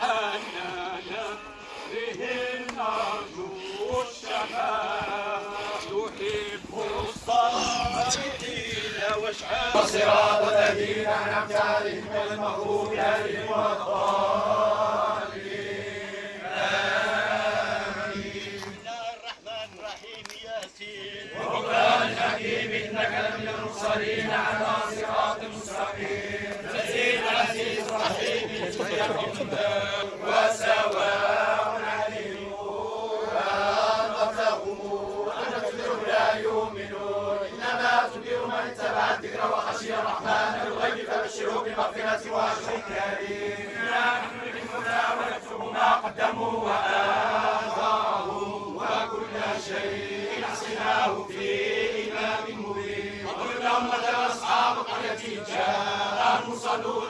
حنانا به نرجو الشفاعة نحب الصالحين واشعار الصراط الذين أنعمت عليهم المغضوب عليهم والضالين آمين الرحمن الرحيم ياسين وقرآن حكيم إنك لمن المرسلين على Tijera no.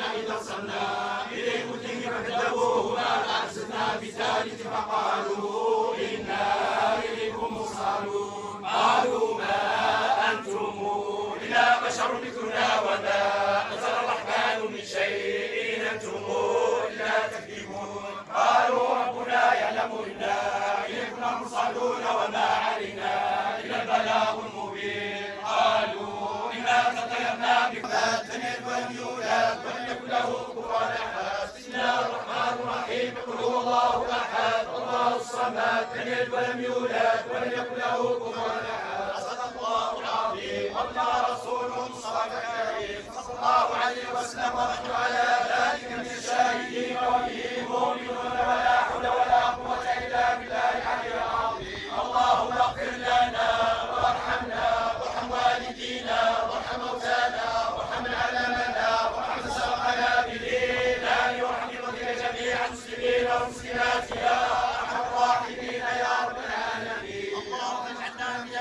لم يلد ولم يولد ولم يكن له كفوا أحد. صدق الله العظيم. الله رسوله المصطفى الكريم صلى الله عليه وسلم ونحن على ذلك من الشاهدين وبه مؤمنون.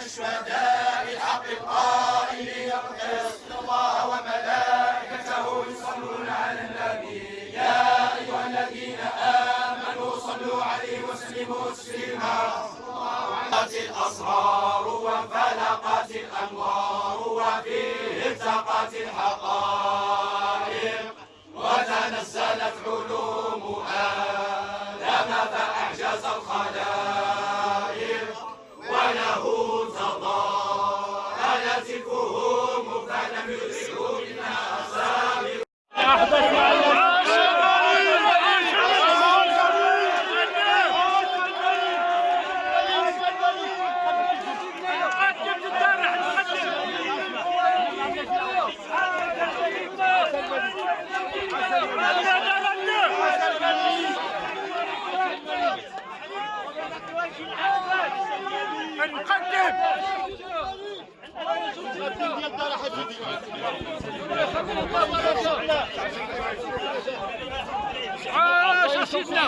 من الشهداء الحق بالقسط إن الله وملائكته يصلون على النبي. يا أيها الذين آمنوا صلوا عليه وسلموا تسليما. انفلقت الأسرار وانفلقت الأنوار وفيه التقت الحقائق. وتنزلت علوم عاش سيدنا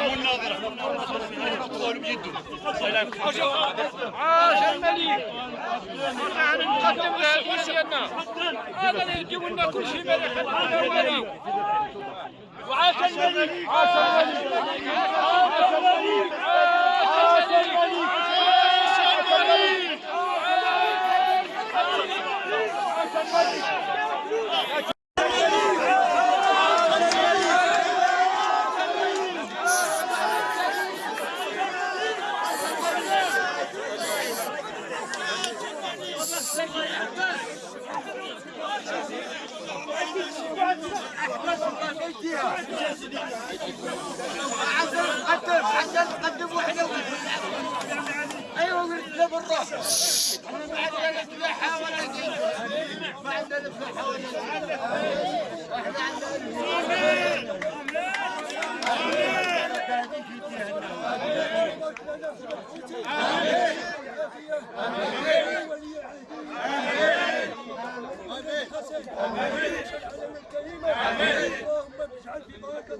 عاش الملك نحن نقدم سيدنا هذا اللي يجيب لنا كل شيء ملك وعاش الملك عاش الملك. عاش الملك. عاش الملك. قدم عشان تقدم وحده أيوه لا بالروح إحنا ما عندنا فلاحه ولا ما عندنا فلاحه ولا شيء إحنا عندنا اللهم اجعل في بركة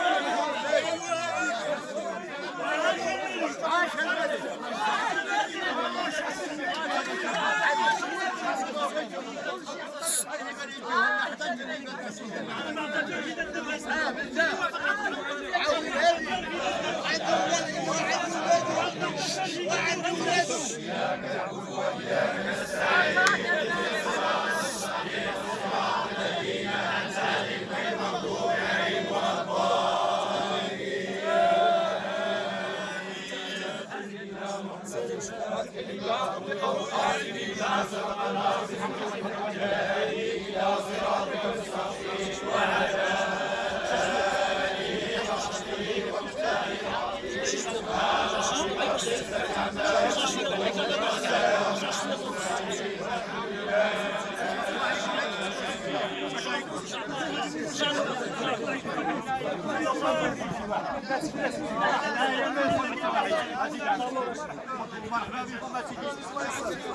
ハハハハ!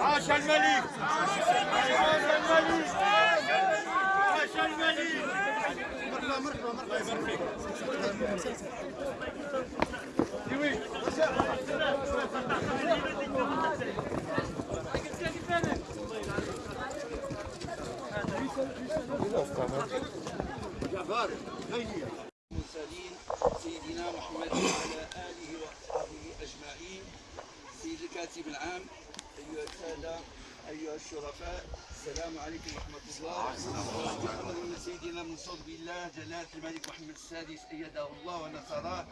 عاش الملك عاش الملك عاش الملك المرسلين سيدنا محمد وعلى آله وأصحابه أجمعين سيد الكاتب العام أيها السادة أيها الشرفاء السلام عليكم ورحمة الله. من سيدنا منصور بالله جلالة الملك محمد السادس أيده الله ونصره.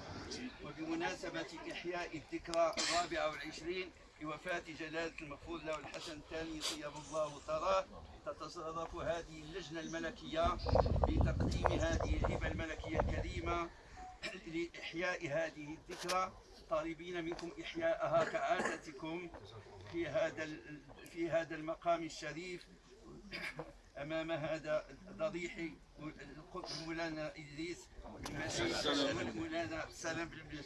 وبمناسبة إحياء الذكرى الرابعة والعشرين لوفاة جلالة المغفور له الحسن الثاني طيب الله ثراه تتصرف هذه اللجنة الملكية بتقديم هذه الهبة الملكية الكريمة لإحياء هذه الذكرى. طالبين منكم إحياءها كعادتكم في هذا في هذا المقام الشريف أمام هذا ضريح مولانا إدريس بن مولانا سلام بن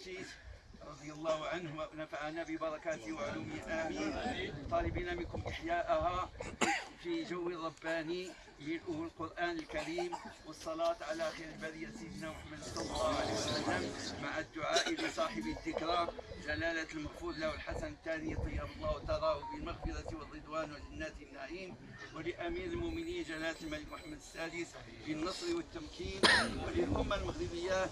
رضي الله عنه ونفعنا ببركاته وعلومه. آمين. طالبين منكم إحياءها في جو رباني ملؤه القرآن الكريم والصلاة على خير البرية سيدنا محمد صلى الله عليه وسلم مع الدعاء لصاحب الذكرى جلالة المغفور له الحسن الثاني طيب الله تراه بالمغفرة والرضوان وجنات النعيم ولأمير المؤمنين جلالة الملك محمد السادس بالنصر والتمكين وللأمة المغربية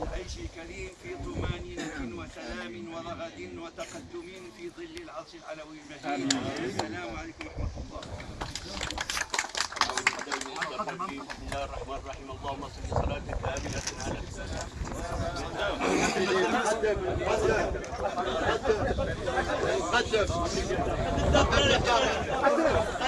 بالعيش الكريم في طمانينة. وسلام ورغد وتقدم في ظل العرش العلوي المجيد. السلام عليكم ورحمة الله. بسم الله الرحمن الرحيم. اللهم صل صلاة كاملة على العادة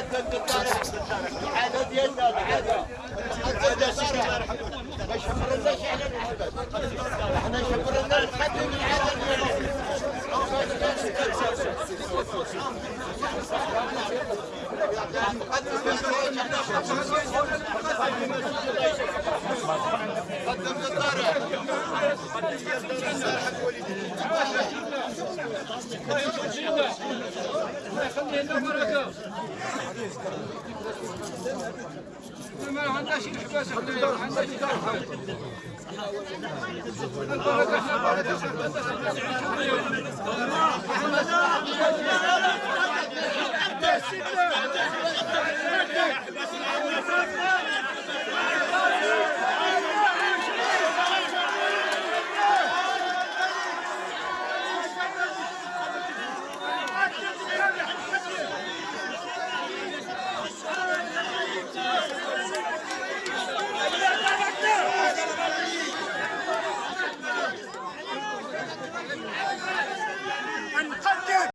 ما بركه